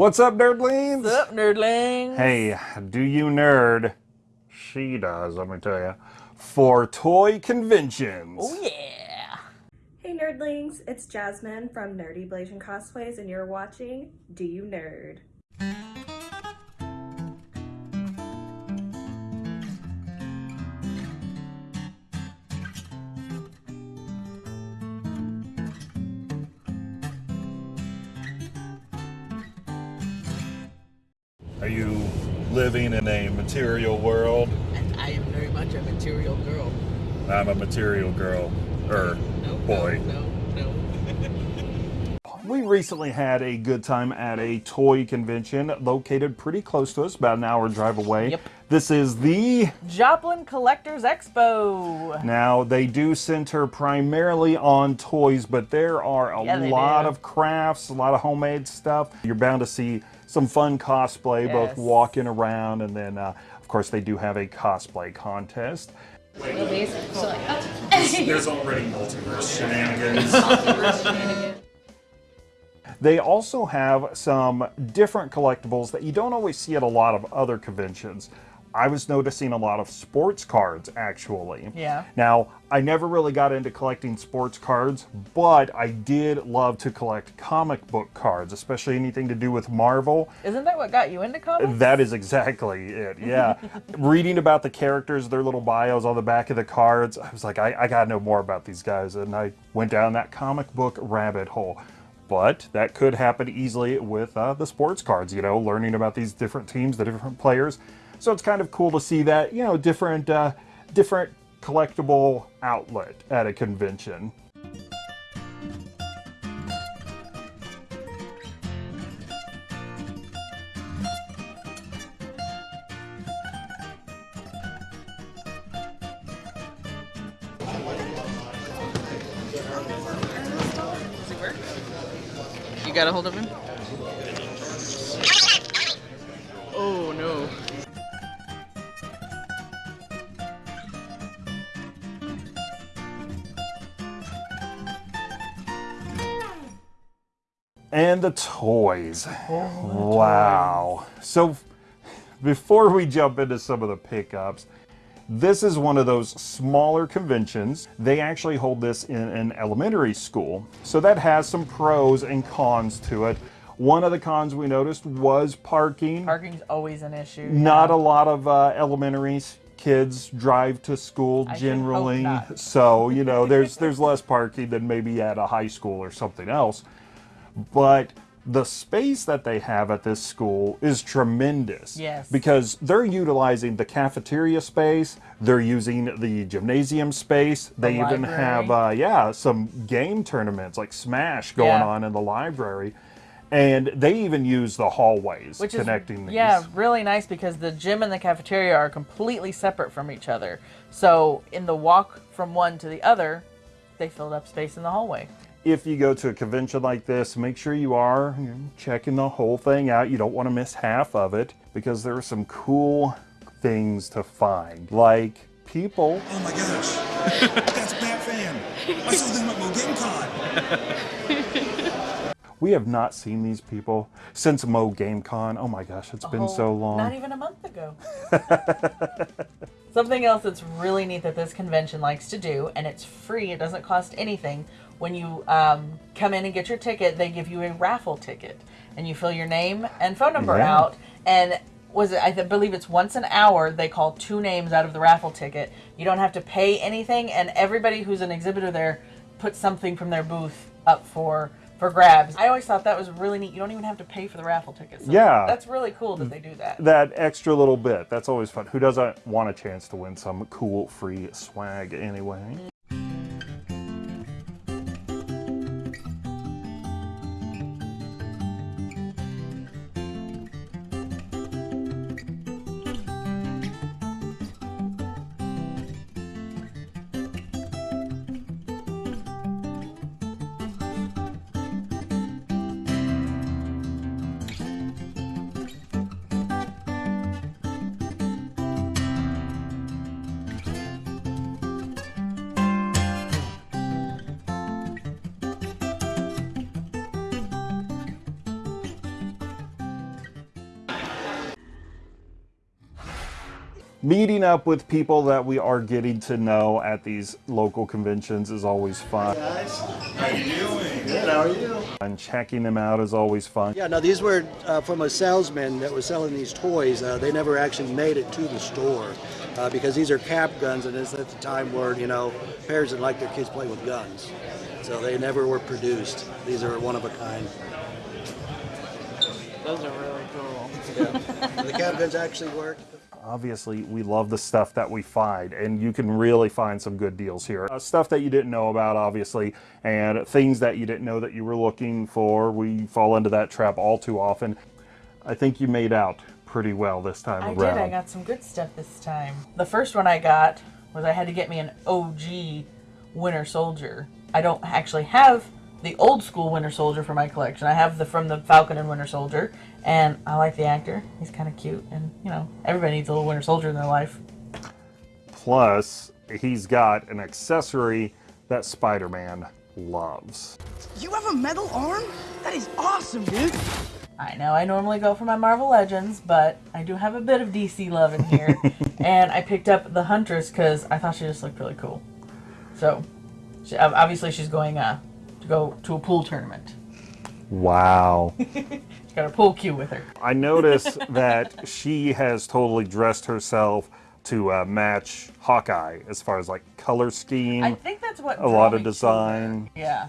What's up, nerdlings? What's up, nerdlings? Hey, do you nerd? She does, let me tell you. For toy conventions. Oh, yeah. Hey nerdlings, it's Jasmine from Nerdy Blasian Cosplays and you're watching Do You Nerd? In a material world? And I am very much a material girl. I'm a material girl. Er, No, boy. No, no, no. We recently had a good time at a toy convention located pretty close to us, about an hour drive away. Yep. This is the Joplin Collectors Expo. Now, they do center primarily on toys, but there are a Yeah, lot do. of crafts, a lot of homemade stuff. You're bound to see some fun cosplay, both walking around, and then, uh, of course, they do have a cosplay contest. movies. So like. There's already multiverse shenanigans. They also have some different collectibles that you don't always see at a lot of other conventions. I was noticing a lot of sports cards actually. Yeah. Now, I never really got into collecting sports cards, but I did love to collect comic book cards, especially anything to do with Marvel. Isn't that what got you into comics? That is exactly it. Yeah. Reading about the characters, their little bios on the back of the cards, I was like, I, I got to know more about these guys. And I went down that comic book rabbit hole. But that could happen easily with uh, the sports cards, you know, learning about these different teams, the different players. So it's kind of cool to see that, you know, different, uh, different collectible outlet at a convention. You got a hold of him? Oh no. And the toys. wow. So before we jump into some of the pickups, this is one of those smaller conventions. They actually hold this in an elementary school. So that has some pros and cons to it. One of the cons we noticed was parking. Parking's always an issue. Not a lot of uh, elementary kids drive to school generally. So, you know, there's there's less parking than maybe at a high school or something else. But the space that they have at this school is tremendous. Yes. Because they're utilizing the cafeteria space, they're using the gymnasium space. They even have uh, yeah, some game tournaments like Smash going Yeah. on in the library. And they even use the hallways Which is connecting these. yeah, really nice because the gym and the cafeteria are completely separate from each other. So in the walk from one to the other, they filled up space in the hallway. If you go to a convention like this, make sure you are checking the whole thing out. You don't want to miss half of it because there are some cool things to find, like people. Oh my gosh, that's Bat Fan. I saw them at MoGameCon. We have not seen these people since Mo GameCon. Oh my gosh, it's been Oh, so long. Not even a month ago. Something else that's really neat that this convention likes to do, and it's free, it doesn't cost anything. When you um, come in and get your ticket, they give you a raffle ticket, and you fill your name and phone number Yeah. out. And was it? I believe it's once an hour. They call two names out of the raffle ticket. You don't have to pay anything, and everybody who's an exhibitor there puts something from their booth up for for grabs. I always thought that was really neat. You don't even have to pay for the raffle ticket. So Yeah. that's really cool that they do that. that extra little bit, that's always fun. Who doesn't want a chance to win some cool free swag anyway? Meeting up with people that we are getting to know at these local conventions is always fun. Guys, how you doing? Good, how are you? And checking them out is always fun. Yeah, now these were uh, from a salesman that was selling these toys. Uh, they never actually made it to the store uh, because these are cap guns, and it's at the time where you know parents didn't like their kids playing with guns, so they never were produced. These are one of a kind. Those are really cool. Yeah. the cap guns actually work. Obviously, we love the stuff that we find, and you can really find some good deals here. Uh, stuff that you didn't know about, obviously, and things that you didn't know that you were looking for. We fall into that trap all too often. I think you made out pretty well this time I around. I did. I got some good stuff this time. The first one I got was I had to get me an OG Winter Soldier. I don't actually have the old school Winter Soldier for my collection. I have the from the Falcon and Winter Soldier, and I like the actor. He's kind of cute, and you know everybody needs a little Winter Soldier in their life. Plus, he's got an accessory that Spider-Man loves. You have a metal arm? That is awesome, dude. I know I normally go for my Marvel Legends, but I do have a bit of DC love in here, and I picked up the Huntress because I thought she just looked really cool. So, she, obviously, she's going uh, to go to a pool tournament. Wow. She's got a pool cue with her. I notice that she has totally dressed herself to uh, match Hawkeye as far as like color scheme, I think that's what a lot of design. Yeah,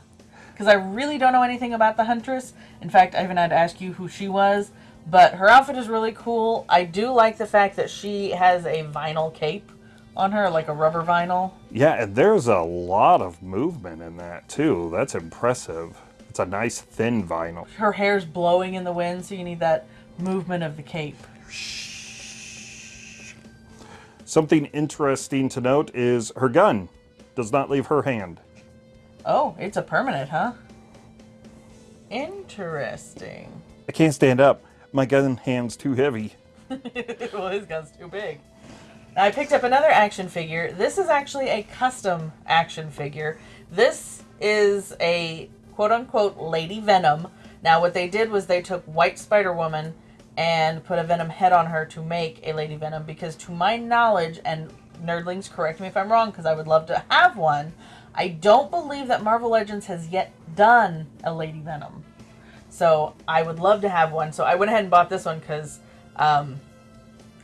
because I really don't know anything about the Huntress. In fact, I even had to ask you who she was. But her outfit is really cool. I do like the fact that she has a vinyl cape on her, like a rubber vinyl. Yeah, and there's a lot of movement in that too. That's impressive. It's a nice thin vinyl. Her hair's blowing in the wind, so you need that movement of the cape. Something interesting to note is her gun does not leave her hand. Oh, it's a permanent, huh? Interesting. I can't stand up. My gun hand's too heavy. well, his gun's too big. I picked up another action figure. This is actually a custom action figure. This is a quote unquote Lady Venom. Now, what they did was they took White Spider Woman and put a Venom head on her to make a Lady Venom because, to my knowledge, and nerdlings, correct me if I'm wrong because I would love to have one, I don't believe that Marvel Legends has yet done a Lady Venom. So I would love to have one. So I went ahead and bought this one because um,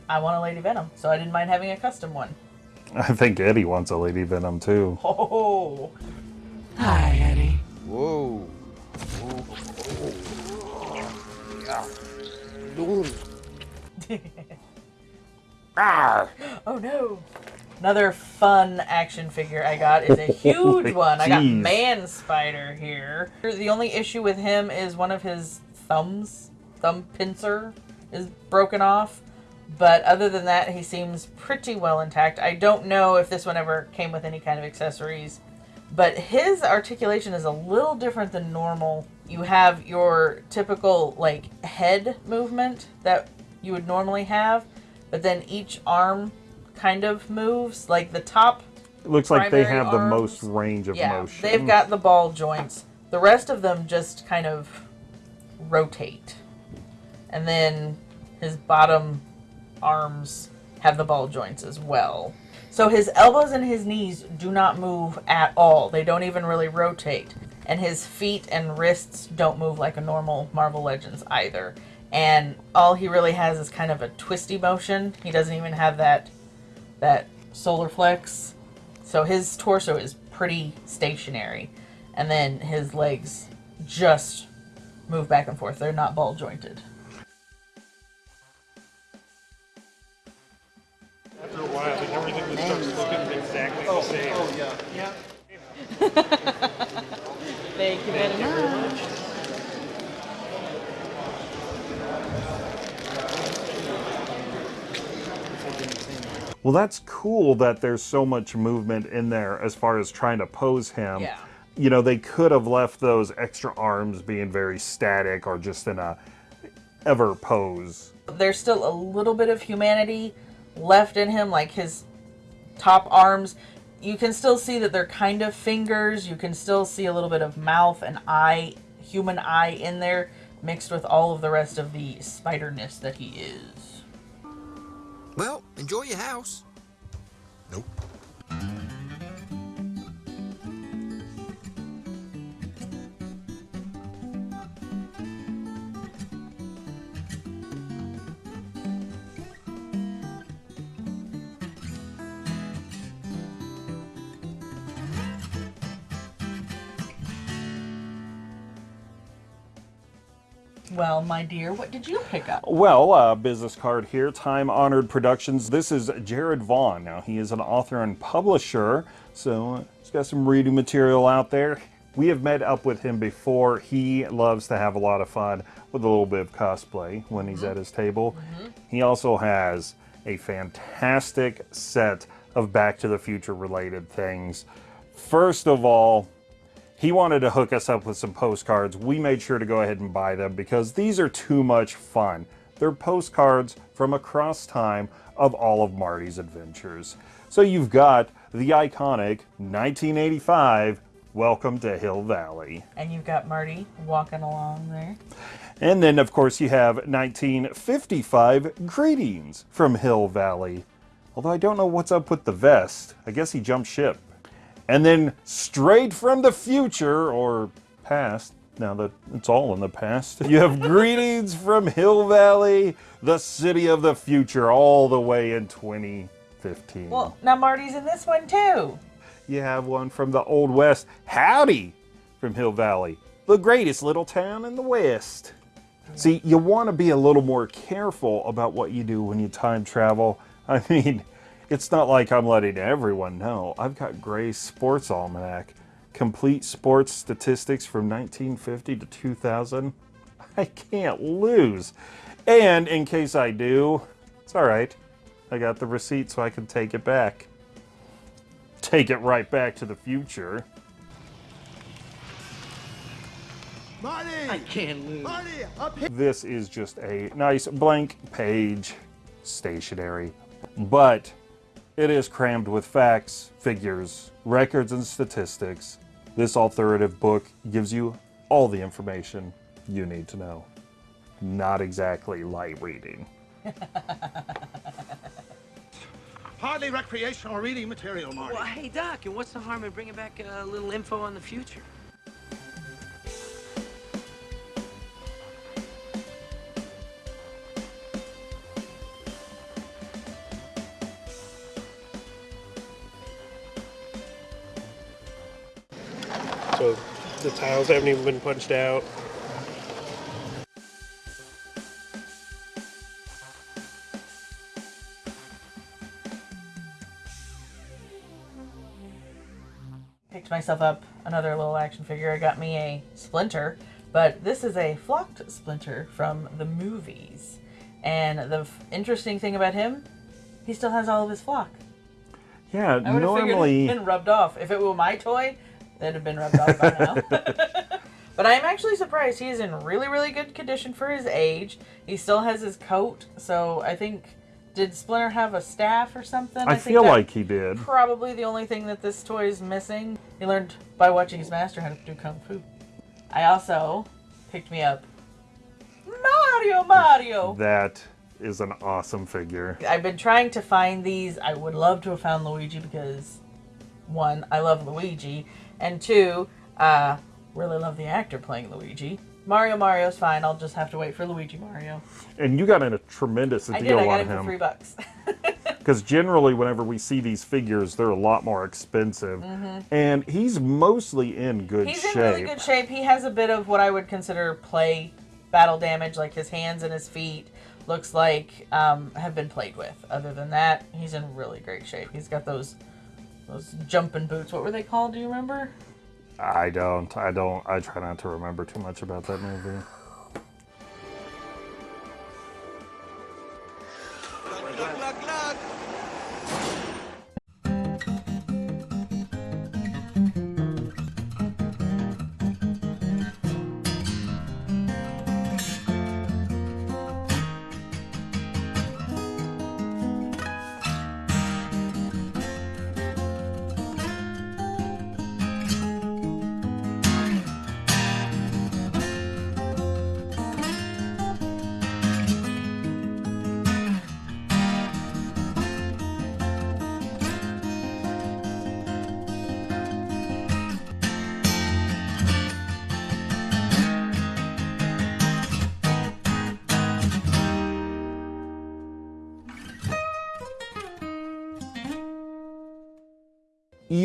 I want a Lady Venom. So I didn't mind having a custom one. I think Eddie wants a Lady Venom too. Oh, Hi, Eddie. Whoa. oh no! Another fun action figure I got is a huge one. I got Man Spider here. The only issue with him is one of his thumbs, thumb pincer, is broken off. But other than that, he seems pretty well intact. I don't know if this one ever came with any kind of accessories. But his articulation is a little different than normal. You have your typical like head movement that you would normally have, but then each arm kind of moves. Like the top It looks like they have the most range of yeah, motion. they've got the ball joints. The rest of them just kind of rotate. And then his bottom arms have the ball joints as well. So his elbows and his knees do not move at all. They don't even really rotate. And his feet and wrists don't move like a normal Marvel Legends either. And all he really has is kind of a twisty motion. He doesn't even have that that solar flex. So his torso is pretty stationary. And then his legs just move back and forth. They're not ball jointed. After a while, then everything just starts looking exactly the oh, same. Oh, yeah. Thank you very much. Well, that's cool that there's so much movement in there as far as trying to pose him. Yeah. You know, they could have left those extra arms being very static or just in a ever pose. There's still a little bit of humanity left in him, like his top arms. You can still see that they're kind of fingers. You can still see a little bit of mouth and eye, human eye in there, mixed with all of the rest of the spiderness that he is. Well, Enjoy your house. Well, my dear, what did you pick up? Well, uh, business card here, Time Honored Productions. This is Jared Vaughn. Now, he is an author and publisher, so he's got some reading material out there. We have met up with him before. He loves to have a lot of fun with a little bit of cosplay when he's at his table. He also has a fantastic set of Back to the Future related things. First of all, he wanted to hook us up with some postcards. We made sure to go ahead and buy them because these are too much fun. They're postcards from across time of all of Marty's adventures. So you've got the iconic 1985 Welcome to Hill Valley. And you've got Marty walking along there. And then, of course, you have 1955 Greetings from Hill Valley. Although I don't know what's up with the vest. I guess he jumped ship. And then, straight from the future, or past, now that it's all in the past, you have Greetings from Hill Valley, the city of the future, all the way in 2015. Well, now Marty's in this one too. You have one from the Old West, Howdy from Hill Valley, the greatest little town in the West. See, you want to be a little more careful about what you do when you time travel. I mean, it's not like I'm letting everyone know. I've got Gray's Sports Almanac, complete sports statistics from 1950 to 2000. I can't lose. And in case I do, it's all right. I got the receipt so I can take it back take it right back to the future. Marty! I can't lose. Marty, up here! This is just a nice blank page stationery, but it is crammed with facts, figures, records, and statistics. This authoritative book gives you all the information you need to know. Not exactly light reading. Hardly recreational reading material, Marty. Well, hey, Doc, and what's the harm in bringing back a little info on the future? Tiles haven't even been punched out. Picked myself up another little action figure. I got me a Splinter, but this is a flocked Splinter from the movies. And the f- interesting thing about him, he still has all of his flock. Yeah, I would have normally. figured it'd been rubbed off. If it were my toy, that'd have been rubbed off by now. but I'm actually surprised. He is in really, really good condition for his age. He still has his coat, so I think. Did Splinter have a staff or something? I, think feel that- like he did. Probably the only thing that this toy is missing. He learned by watching his master how to do kung fu. I also picked me up Mario Mario. That is an awesome figure. I've been trying to find these. I would love to have found Luigi because one, I love Luigi, and two, uh, really love the actor playing Luigi. Mario Mario's fine. I'll just have to wait for Luigi Mario. And you got in a tremendous I deal did. I got on him for three bucks. Because generally, whenever we see these figures, they're a lot more expensive. And he's mostly in good Mm-hmm. He's in really good shape. He has a bit of what I would consider play battle damage, like his hands and his feet looks like um, have been played with. Other than that, he's in really great shape. He's got those those jumping boots. What were they called? Do you remember? I don't. I don't. I try not to remember too much about that movie.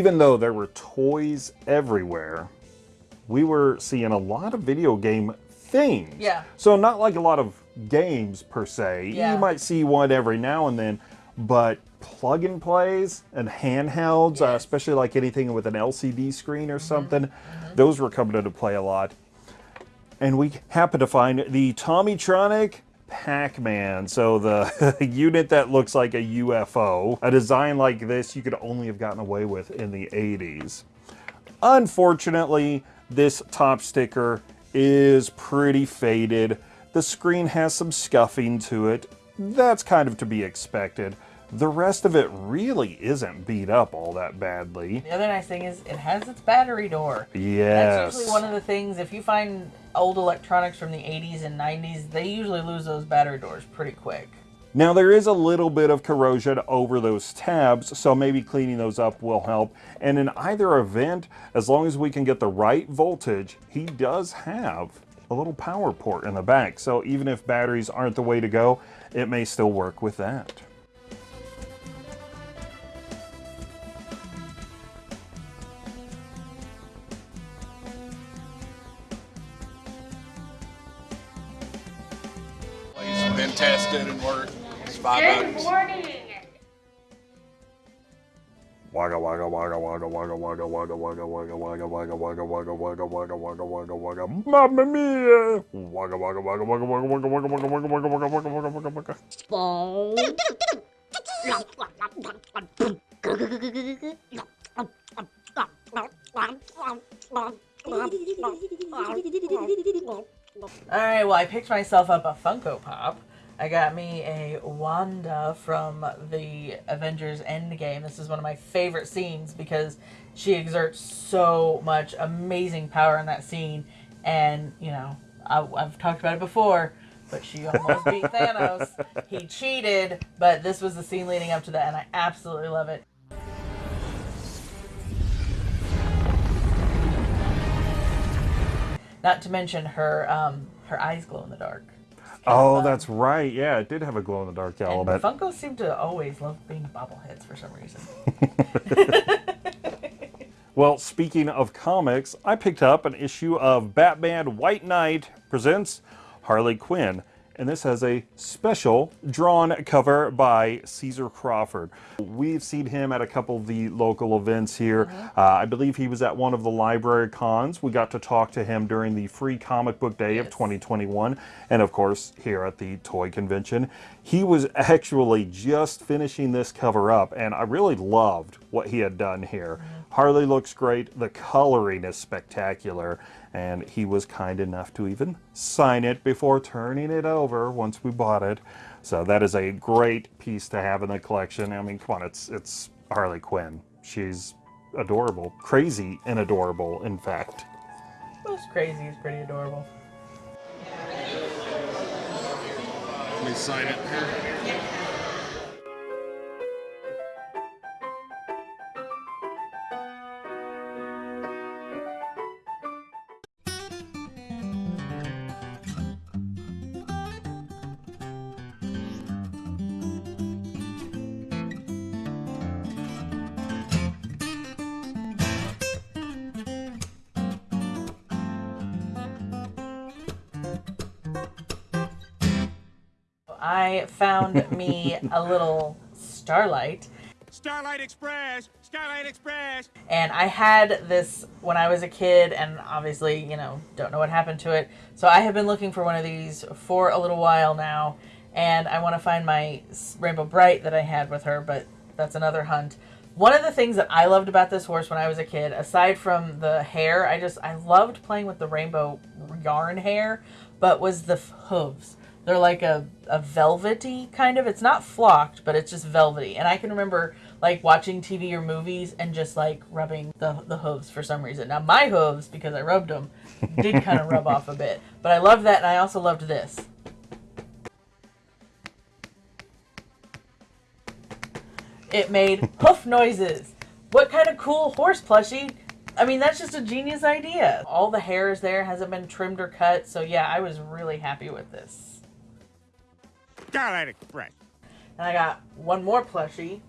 Even though there were toys everywhere, we were seeing a lot of video game things. Yeah. So not like a lot of games per se. Yeah. You might see one every now and then, but plug and plays and handhelds, uh, especially like anything with an LCD screen Mm-hmm. or something, those were coming into play a lot. And we happened to find the Tomytronic Pac-Man. So the unit that looks like a UFO. A design like this you could only have gotten away with in the 80s. Unfortunately, this top sticker is pretty faded. The screen has some scuffing to it. That's kind of to be expected. The rest of it really isn't beat up all that badly. The other nice thing is it has its battery door. Yes. That's usually one of the things, if you find old electronics from the 80s and 90s, they usually lose those battery doors pretty quick. Now there is a little bit of corrosion over those tabs, so maybe cleaning those up will help. And in either event, as long as we can get the right voltage, he does have a little power port in the back. So even if batteries aren't the way to go, it may still work with that. It's been tested and worked. It's five bucks. Wagga wagga wagga wagga wagga wagga wagga wagga wagga wagga wagga wagga wagga wagga wagga wagga wagga wagga Mamma mia! Wagga wagga wagga wagga wagga wagga wagga wagga wagga wagga wagga wagga wagga wagga All right, well, I picked myself up a Funko Pop. I got me a Wanda from the Avengers Endgame. This is one of my favorite scenes because she exerts so much amazing power in that scene. And, you know, I, I've talked about it before, but she almost beat Thanos. He cheated, but this was the scene leading up to that, and I absolutely love it. Not to mention her um, her eyes glow in the dark. Oh, that's right. Yeah, it did have a glow in the dark And element. Funko seem to always love being bobbleheads for some reason. Well, speaking of comics, I picked up an issue of Batman White Knight presents Harley Quinn. And this has a special drawn cover by Caesar Crawford. We've seen him at a couple of the local events here. Uh, I believe he was at one of the library cons. We got to talk to him during the free comic book day of 2021. And of course, here at the toy convention. He was actually just finishing this cover up, and I really loved what he had done here. Harley looks great. The coloring is spectacular. And he was kind enough to even sign it before turning it over once we bought it. So that is a great piece to have in the collection. I mean, come on, it's it's Harley Quinn. She's adorable, crazy and adorable, in fact. Most crazy is pretty adorable. Let me sign it here. I found me a little Starlight. Starlight Express! Starlight Express! And I had this when I was a kid, and obviously, you know, don't know what happened to it. So I have been looking for one of these for a little while now, and I want to find my Rainbow Brite that I had with her, but that's another hunt. One of the things that I loved about this horse when I was a kid, aside from the hair, I just I loved playing with the rainbow yarn hair, but was the hooves. They're like a, a velvety kind of. It's not flocked, but it's just velvety. And I can remember like watching TV or movies and just like rubbing the, the hooves for some reason. Now my hooves, because I rubbed them, did kind of rub off a bit. But I loved that, and I also loved this. It made hoof noises. What kind of cool horse plushie? I mean, that's just a genius idea. All the hair is there, hasn't been trimmed or cut. So yeah, I was really happy with this. Starlight Express! And I got one more plushie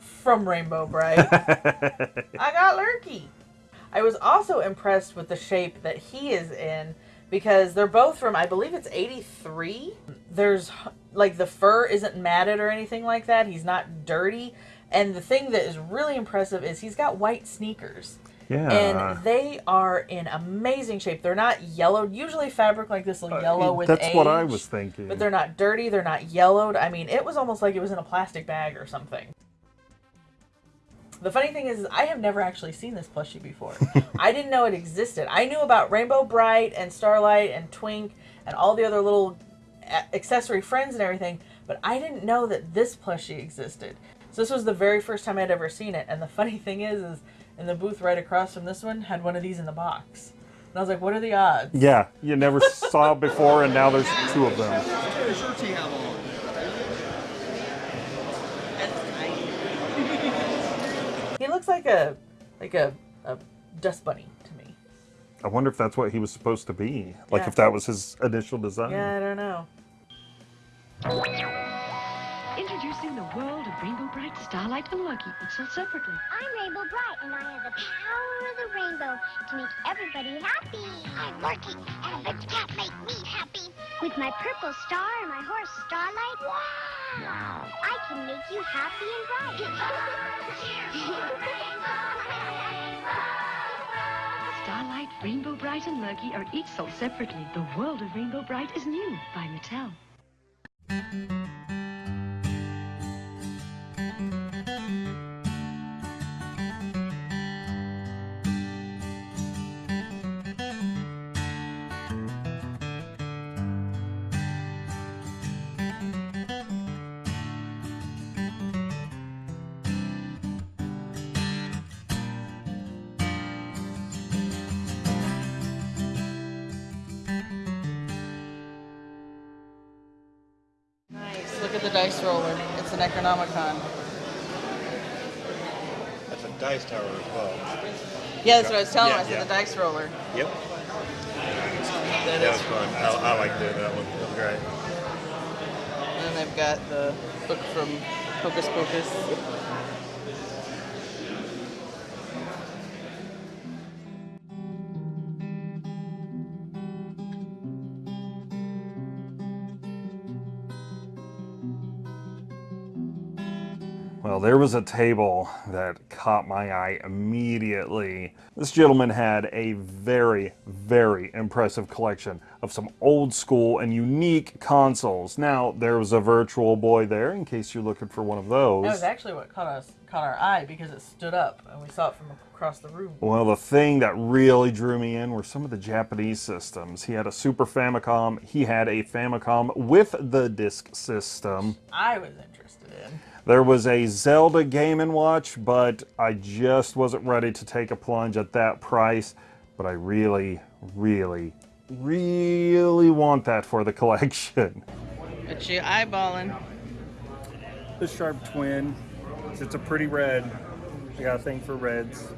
from Rainbow Brite. I got Lurky. I was also impressed with the shape that he is in because they're both from, I believe it's 83. There's, like, the fur isn't matted or anything like that. He's not dirty. And the thing that is really impressive is he's got white sneakers. Yeah. And they are in amazing shape. They're not yellowed. Usually fabric like this will yellow with Uh, That's age. what I was thinking. But they're not dirty. They're not yellowed. I mean, it was almost like it was in a plastic bag or something. The funny thing is, I have never actually seen this plushie before. I didn't know it existed. I knew about Rainbow Brite and Starlight and Twink and all the other little accessory friends and everything, but I didn't know that this plushie existed. So this was the very first time I'd ever seen it. And the funny thing is, is in the booth right across from this one had one of these in the box. And I was like, what are the odds? Yeah, you never saw before, and now there's two of them. He looks like a like a, a dust bunny to me. I wonder if that's what he was supposed to be. Like Yeah. if that was his initial design. Yeah, I don't know. Introducing the world of Rainbow Brite, Starlight, and Lucky, each sold separately. I'm Rainbow Brite, and I have the power of the rainbow to make everybody happy. I'm Lucky, and the cat make me happy. With my purple star and my horse Starlight, wow, I can make you happy and bright. Starlight, Rainbow Brite, and Lucky are each sold separately. The world of Rainbow Brite is new by Mattel. Look at the dice roller. It's an Necronomicon. That's a dice tower as well. Yeah, that's what I was telling Yeah, him. I said yeah. the dice roller. Yep. That That is was fun. I, I like doing that one. It was great. And then they've got the book from Hocus Pocus. There was a table that caught my eye immediately. This gentleman had a very, very impressive collection of some old school and unique consoles. Now, there was a Virtual Boy there in case you're looking for one of those. That was actually what caught us caught our eye because it stood up and we saw it from across the room. Well, the thing that really drew me in were some of the Japanese systems. He had a Super Famicom, he had a Famicom with the disk system. I was interested in. There was a Zelda Game & Watch, but I just wasn't ready to take a plunge at that price. But I really, really, really want that for the collection. But you eyeballing. The Sharp Twin. It's a pretty red. I got a thing for reds.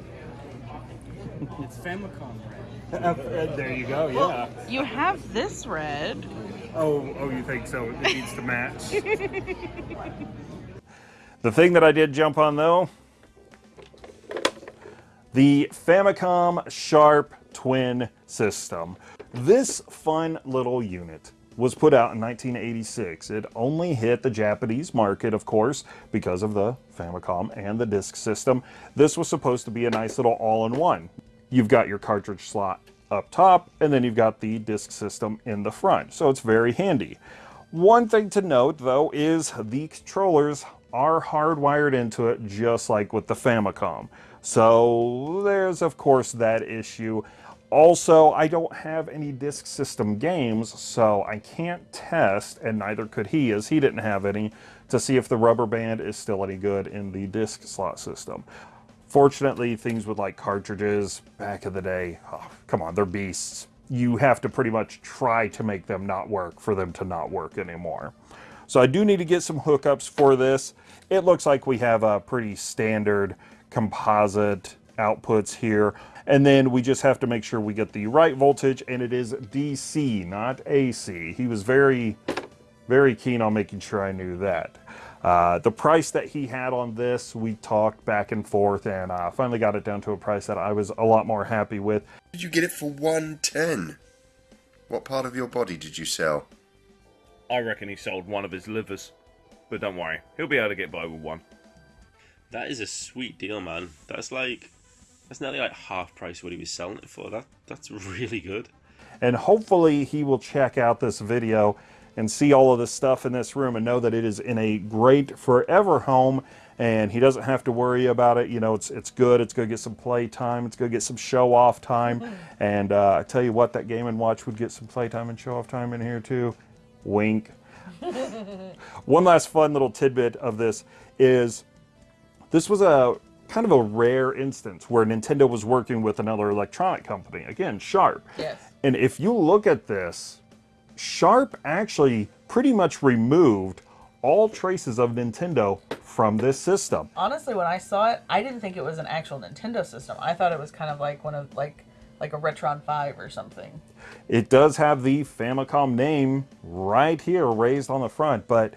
It's Famicom red. there you go, yeah. You have this red. Oh, oh, you think so? It needs to match. The thing that I did jump on though, the Famicom Sharp Twin System. This fun little unit was put out in 1986. It only hit the Japanese market, of course, because of the Famicom and the disk system. This was supposed to be a nice little all-in-one. You've got your cartridge slot up top, and then you've got the disk system in the front, so it's very handy. One thing to note, though, is the controllers are hardwired into it just like with the Famicom. So there's, of course, that issue. Also, I don't have any disk system games, so I can't test, and neither could he, as he didn't have any, to see if the rubber band is still any good in the disk slot system. Fortunately, things with like cartridges back in the day, oh, come on, they're beasts. You have to pretty much try to make them not work for them to not work anymore. So I do need to get some hookups for this. It looks like we have a pretty standard composite outputs here. And then we just have to make sure we get the right voltage and it is DC, not AC. He was very, very keen on making sure I knew that. Uh, the price that he had on this, we talked back and forth, and uh, finally got it down to a price that I was a lot more happy with. Did you get it for 110? What part of your body did you sell? I reckon he sold one of his livers. But don't worry, he'll be able to get by with one. That is a sweet deal, man. That's like that's nearly like half price what he was selling it for. That that's really good. And hopefully he will check out this video and see all of the stuff in this room and know that it is in a great forever home and he doesn't have to worry about it. You know, it's it's good. It's going to get some play time. It's going to get some show off time. And uh, I tell you what, that Game and Watch would get some play time and show off time in here too. Wink. One last fun little tidbit of this is this was a kind of a rare instance where Nintendo was working with another electronic company. Again, Sharp. Yes. And if you look at this, Sharp actually pretty much removed all traces of Nintendo from this system. Honestly, when I saw it, I didn't think it was an actual Nintendo system. I thought it was kind of like one of like like a Retron 5 or something. It does have the Famicom name right here raised on the front, but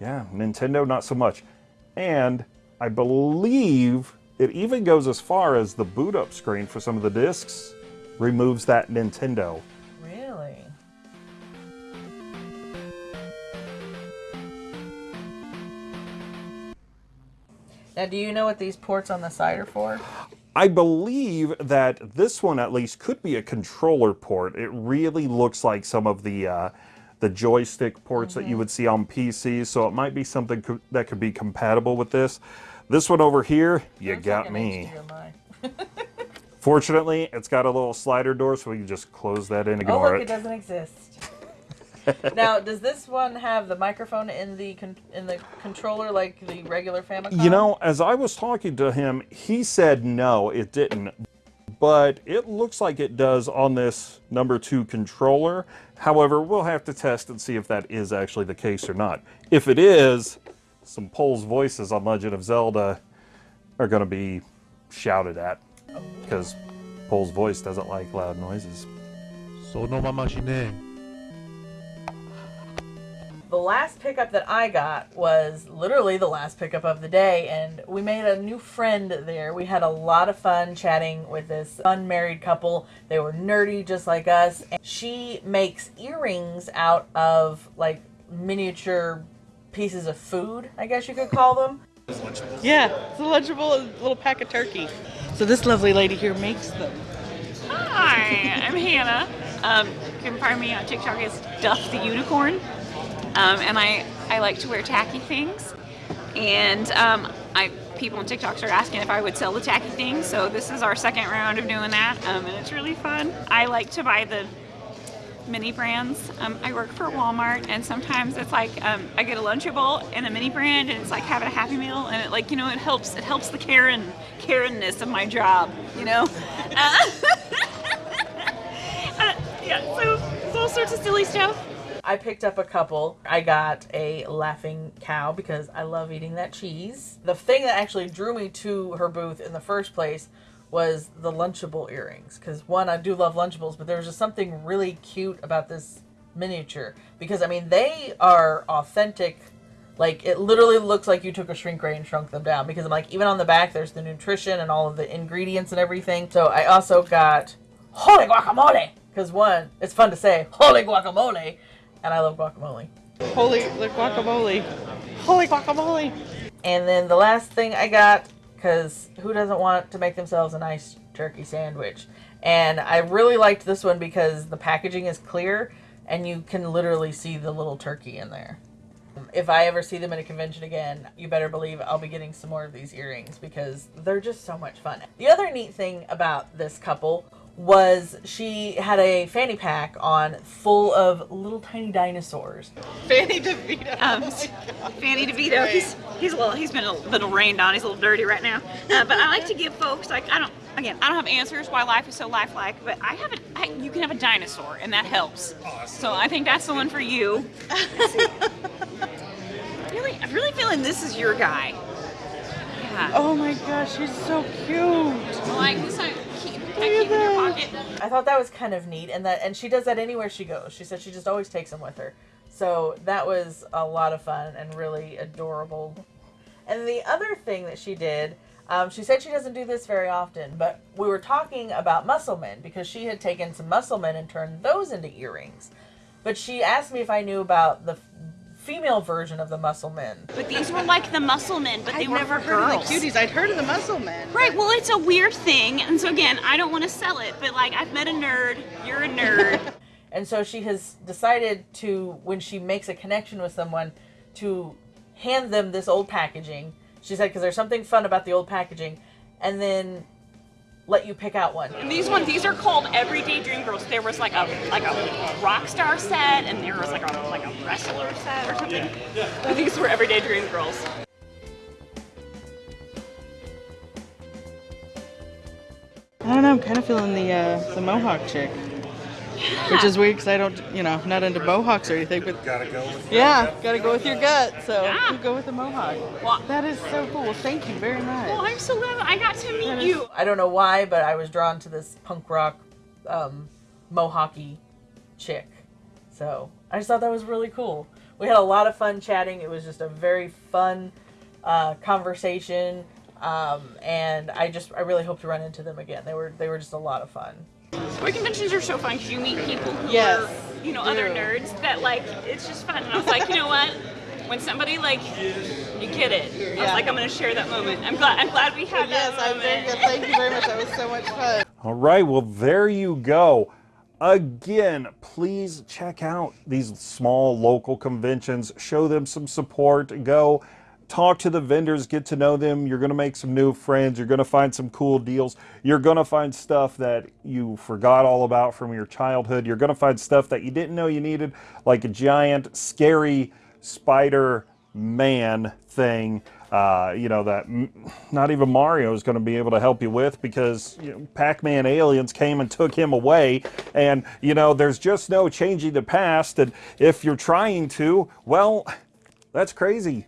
yeah, Nintendo not so much. And I believe it even goes as far as the boot up screen for some of the discs removes that Nintendo. Really? Now, do you know what these ports on the side are for? I believe that this one at least could be a controller port. It really looks like some of the uh, the joystick ports that you would see on PCs, so it might be something co- that could be compatible with this. This one over here, you got me. Fortunately, it's got a little slider door, so we can just close that in, Oh, ignore look, it it. doesn't exist now, does this one have the microphone in the in the controller like the regular Famicom? You know, as I was talking to him, he said no, it didn't. But it looks like it does on this number two controller. However, we'll have to test and see if that is actually the case or not. If it is, some Pols Voices on Legend of Zelda are going to be shouted at because Pols Voice doesn't like loud noises. So no mamashine. The last pickup that I got was literally the last pickup of the day, and we made a new friend there. We had a lot of fun chatting with this unmarried couple. They were nerdy just like us. And she makes earrings out of like miniature pieces of food, I guess you could call them. Yeah, it's a lunchable little pack of turkey. So this lovely lady here makes them. Hi, I'm Hannah. Um, you can find me on TikTok as Duff the Unicorn. Um, and I, I like to wear tacky things. And um, I people on TikTok started asking if I would sell the tacky things. So this is our second round of doing that. Um, and it's really fun. I like to buy the mini brands. Um, I work for Walmart, and sometimes it's like um, I get a Lunchable and a mini brand, and it's like having a Happy Meal, and it like you know it helps. It helps the Karen Karenness of my job, you know. Uh, uh, yeah, so it's all sorts of silly stuff. I picked up a couple. I got a laughing cow because I love eating that cheese. The thing that actually drew me to her booth in the first place was the Lunchable earrings. Because one, I do love Lunchables, but there was just something really cute about this miniature. Because I mean, they are authentic. Like it literally looks like you took a shrink ray and shrunk them down. Because I'm like, even on the back, there's the nutrition and all of the ingredients and everything. So I also got holy guacamole. Because one, it's fun to say holy guacamole, and I love guacamole. Holy the guacamole. Holy guacamole. And then the last thing I got, because who doesn't want to make themselves a nice turkey sandwich? And I really liked this one because the packaging is clear and you can literally see the little turkey in there. If I ever see them at a convention again, you better believe I'll be getting some more of these earrings because they're just so much fun. The other neat thing about this couple was she had a fanny pack on full of little tiny dinosaurs. Fanny DeVito. Um, Fanny DeVito. He's he's a little he's been a little rained on. He's a little dirty right now. Uh, but I like to give folks like I don't again I don't have answers why life is so lifelike. But I have a I, you can have a dinosaur and that helps. So I think that's the one for you. really, I'm really feeling this is your guy. Yeah. Oh my gosh, he's so cute. Like this, I keep, I keep in your pocket. I thought that was kind of neat, and that and she does that anywhere she goes. She said she just always takes them with her. So that was a lot of fun and really adorable. And the other thing that she did, um, she said she doesn't do this very often, but we were talking about musclemen because she had taken some musclemen and turned those into earrings. But she asked me if I knew about the f- female version of the musclemen. But these were like the muscle men, but they I'd were never for heard of girls. the cuties. I'd heard of the muscle men. Right, well, it's a weird thing, and so again, I don't want to sell it, but like, I've met a nerd, you're a nerd. And so she has decided to, when she makes a connection with someone, to hand them this old packaging. She said, because there's something fun about the old packaging, and then let you pick out one. And these ones, these are called Everyday Dream Girls. There was like a like a rock star set, and there was like a like a wrestler set or something. But these were Everyday Dream Girls. I don't know. I'm kind of feeling the uh, the mohawk chick, which is weird because I don't, you know, not into mohawks or anything. But Gotta go with yeah, gotta go with your gut. So Yeah. you go with the mohawk. Well, That is so cool. Thank you very much. well, I'm so glad I got to meet you. I don't know why, but I was drawn to this punk rock, um, mohawky chick. So I just thought that was really cool. We had a lot of fun chatting. It was just a very fun uh, conversation, um, and I just I really hope to run into them again. They were they were just a lot of fun. Toy conventions are so fun because you meet people who Yes, are, you know, other nerds that like it's just fun. And I was like, you know what? When somebody like you get it, I was Yeah. like, I'm gonna share that moment. I'm glad. I'm glad we had Yes, that I'm very moment. good. Thank you very much. That was so much fun. All right, well, there you go. Again, please check out these small local conventions, show them some support, go talk to the vendors, get to know them. You're going to make some new friends, you're going to find some cool deals, you're going to find stuff that you forgot all about from your childhood, you're going to find stuff that you didn't know you needed, like a giant, scary spider man thing. Uh, you know that not even Mario is going to be able to help you with because you know, Pac-Man aliens came and took him away, and you know there's just no changing the past. And if you're trying to, well, that's crazy.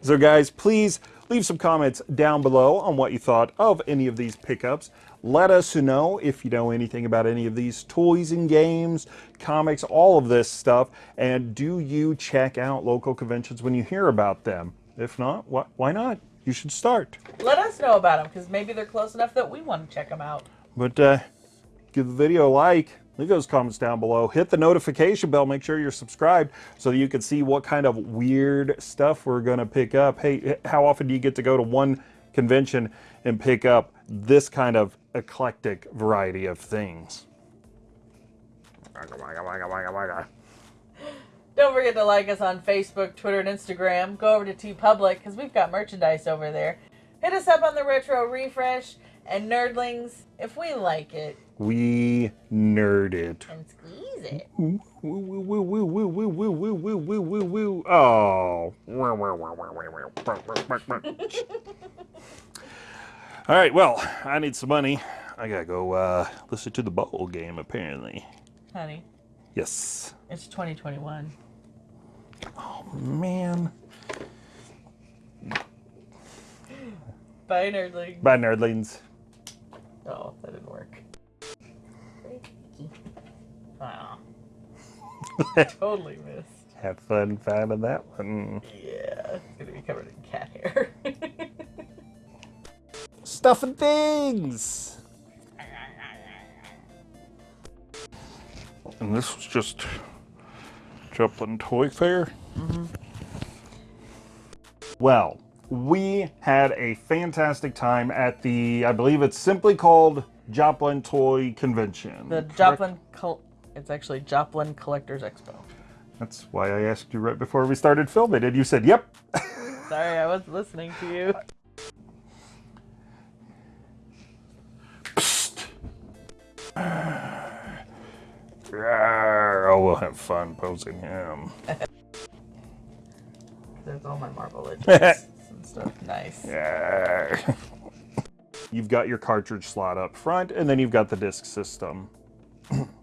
So, guys, please leave some comments down below on what you thought of any of these pickups. Let us know if you know anything about any of these toys and games, comics, all of this stuff. And do you check out local conventions when you hear about them? If not, wh- why not? You should start. Let us know about them because maybe they're close enough that we want to check them out. But uh, give the video a like, leave those comments down below, hit the notification bell, make sure you're subscribed so that you can see what kind of weird stuff we're going to pick up. Hey, how often do you get to go to one convention and pick up this kind of eclectic variety of things? Don't forget to like us on Facebook, Twitter, and Instagram. Go over to TeePublic because we've got merchandise over there. Hit us up on the Retro Refresh and Nerdlings if we like it we nerd it. And squeeze it. Oh. All right, well, I need some money. I gotta go uh, listen to the bowl game, apparently. Honey. Yes. It's 2021. Oh, man. Bye, nerdlings. Bye, nerdlings. Oh, that didn't work. Wow. totally missed. Have fun finding that one. Yeah, it's gonna be covered in cat hair. Stuff and things. And this was just Joplin Toy Fair. Mm-hmm. Well, we had a fantastic time at the, I believe it's simply called Joplin Toy Convention. the correct? Joplin, Col- it's actually Joplin Collectors Expo. That's why I asked you right before we started filming, and you said, "Yep." Sorry, I wasn't listening to you. oh, we'll have fun posing him. There's all my Marvel legends and stuff. Nice. Yeah. You've got your cartridge slot up front, and then you've got the disc system.